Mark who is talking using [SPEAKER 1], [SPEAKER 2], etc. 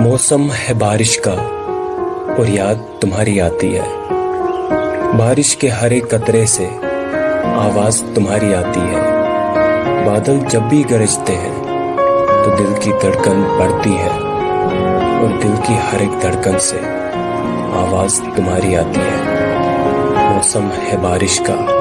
[SPEAKER 1] मौसम है बारिश का, और याद तुम्हारी आती है। बारिश के हर एक कतरे से आवाज़ तुम्हारी आती है। बादल जब भी गरजते हैं तो दिल की धड़कन बढ़ती है, और दिल की हर एक धड़कन से आवाज़ तुम्हारी आती है। मौसम है बारिश का।